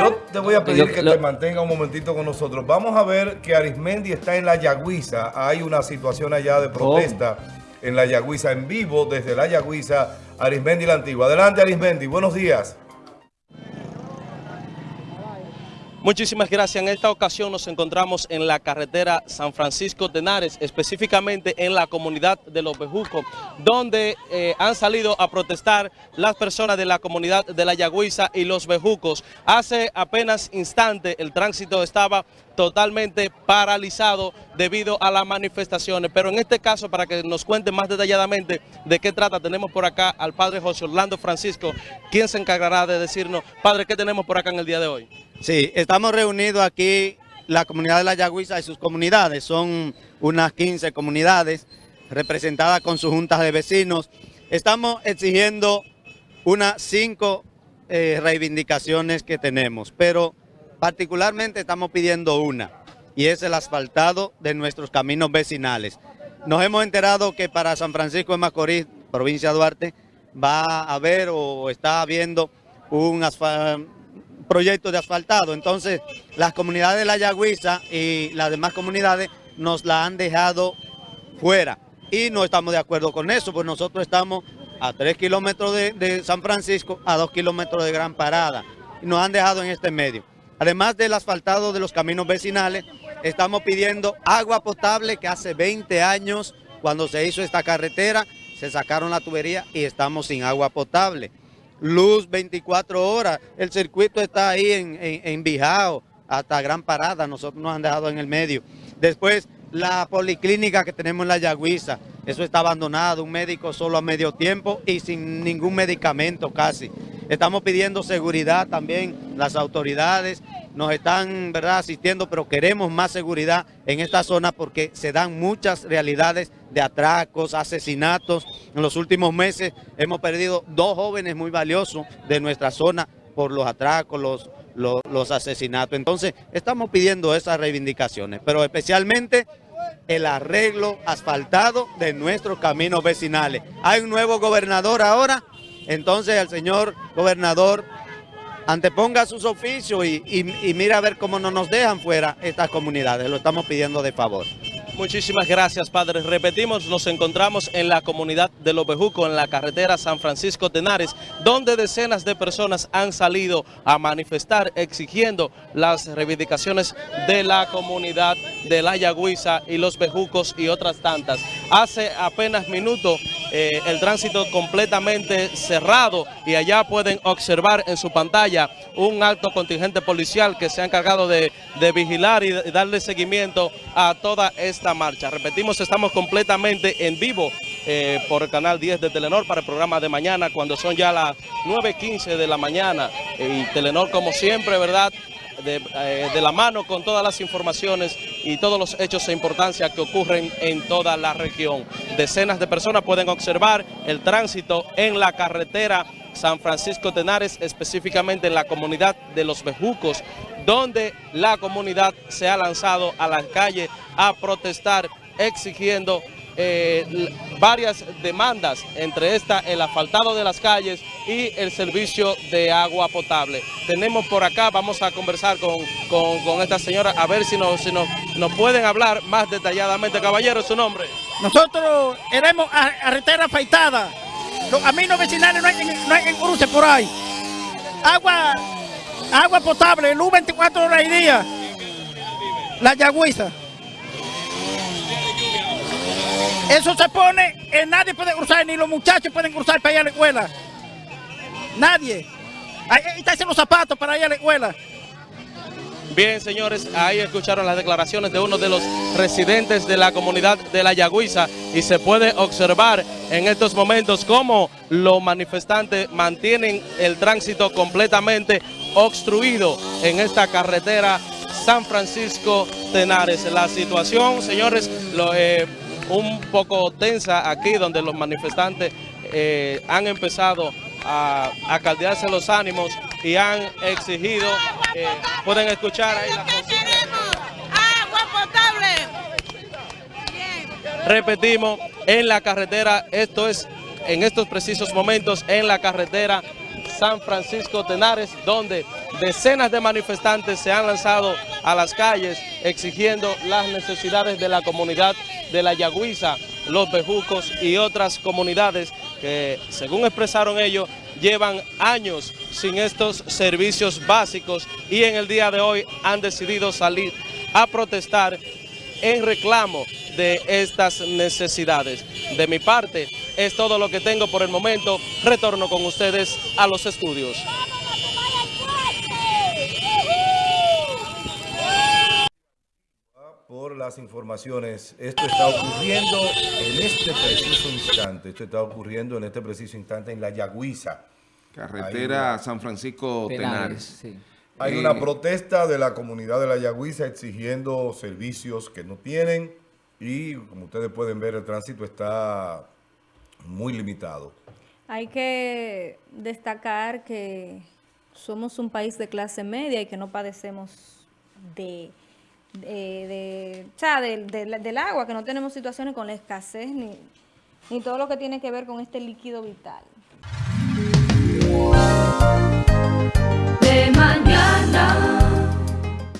Yo te voy a pedir que te mantenga un momentito con nosotros. Vamos a ver que Arismendi está en la Yagüiza. Hay una situación allá de protesta en la Yagüiza en vivo, desde la Yagüiza, Arismendi la Antigua. Adelante Arismendi, buenos días. Muchísimas gracias. En esta ocasión nos encontramos en la carretera San Francisco de Henares, específicamente en la comunidad de Los Bejucos, donde eh, han salido a protestar las personas de la comunidad de La Yagüiza y Los Bejucos. Hace apenas instante el tránsito estaba totalmente paralizado debido a las manifestaciones. Pero en este caso, para que nos cuente más detalladamente de qué trata, tenemos por acá al padre José Orlando Francisco, quien se encargará de decirnos, padre, ¿qué tenemos por acá en el día de hoy? Sí, estamos reunidos aquí, la comunidad de La Yagüiza y sus comunidades, son unas 15 comunidades representadas con sus juntas de vecinos. Estamos exigiendo unas cinco eh, reivindicaciones que tenemos, pero particularmente estamos pidiendo una, y es el asfaltado de nuestros caminos vecinales. Nos hemos enterado que para San Francisco de Macorís, provincia de Duarte, va a haber o está habiendo un proyecto de asfaltado. Entonces, las comunidades de La Yagüiza y las demás comunidades nos la han dejado fuera. Y no estamos de acuerdo con eso, pues nosotros estamos a 3 kilómetros de, San Francisco, a 2 kilómetros de Gran Parada. Y nos han dejado en este medio. Además del asfaltado de los caminos vecinales, estamos pidiendo agua potable que hace 20 años, cuando se hizo esta carretera, se sacaron la tubería y estamos sin agua potable luz 24 horas. El circuito está ahí en, en, Bijao, hasta Gran Parada, nosotros nos han dejado en el medio. Después, la policlínica que tenemos en la Yagüiza, eso está abandonado, un médico solo a medio tiempo y sin ningún medicamento casi. Estamos pidiendo seguridad también, las autoridades nos están ¿verdad? asistiendo, pero queremos más seguridad en esta zona porque se dan muchas realidades de atracos, asesinatos. En los últimos meses hemos perdido dos jóvenes muy valiosos de nuestra zona por los atracos, los, los, asesinatos. Entonces, estamos pidiendo esas reivindicaciones, pero especialmente el arreglo asfaltado de nuestros caminos vecinales. Hay un nuevo gobernador ahora, entonces el señor gobernador anteponga sus oficios y, y mira a ver cómo no nos dejan fuera estas comunidades. Lo estamos pidiendo de favor. Muchísimas gracias, padre. Repetimos, nos encontramos en la comunidad de Lopejuco, en la carretera San Francisco Tenares, donde decenas de personas han salido a manifestar exigiendo las reivindicaciones de la comunidad de La Yagüiza y Los Bejucos y otras tantas. Hace apenas minutos eh, el tránsito completamente cerrado y allá pueden observar en su pantalla un alto contingente policial que se ha encargado de, vigilar y darle seguimiento a toda esta marcha. Repetimos, estamos completamente en vivo eh, por el canal 10 de Telenor para el programa de mañana, cuando son ya las 9.15 de la mañana. y Telenor, como siempre, ¿verdad?, eh, de, la mano con todas las informaciones y todos los hechos de importancia que ocurren en toda la región. Decenas de personas pueden observar el tránsito en la carretera San Francisco Tenares, específicamente en la comunidad de Los Bejucos, donde la comunidad se ha lanzado a las calles a protestar exigiendo eh, varias demandas, entre estas el asfaltado de las calles y el servicio de agua potable. Tenemos por acá, vamos a conversar con, esta señora, a ver si, nos, si nos, nos pueden hablar más detalladamente. Caballero, ¿su nombre? Nosotros queremos arretera afeitada. Los caminos vecinales no hay, no hay cruce por ahí. Agua, agua potable, luz 24 horas y día. La yagüiza. Eso se pone, eh, nadie puede cruzar, ni los muchachos pueden cruzar para ir a la escuela. Nadie. Ahí están los zapatos para ir a la escuela. Bien, señores, ahí escucharon las declaraciones de uno de los residentes de la comunidad de La Yagüiza y se puede observar en estos momentos cómo los manifestantes mantienen el tránsito completamente obstruido en esta carretera San Francisco Tenares. La situación, señores, lo, eh, un poco tensa aquí donde los manifestantes eh, han empezado a, a, caldearse los ánimos y han exigido, eh, pueden escuchar ahí la. Repetimos, en la carretera, esto es en estos precisos momentos en la carretera San Francisco Tenares, donde decenas de manifestantes se han lanzado a las calles exigiendo las necesidades de la comunidad de la Yagüiza, los Bejucos y otras comunidades que, según expresaron ellos, llevan años sin estos servicios básicos y en el día de hoy han decidido salir a protestar en reclamo de estas necesidades. De mi parte, es todo lo que tengo por el momento. Retorno con ustedes a los estudios. Por las informaciones, esto está ocurriendo en este preciso instante, esto está ocurriendo en este preciso instante en la Yagüiza. Carretera San Francisco Tenares. sí. Hay Eh, una protesta de la comunidad de la Yagüiza exigiendo servicios que no tienen y como ustedes pueden ver el tránsito está muy limitado. Hay que destacar que somos un país de clase media y que no padecemos de, eh, de, o sea, del agua, que no tenemos situaciones con la escasez ni, ni todo lo que tiene que ver con este líquido vital. De mañana.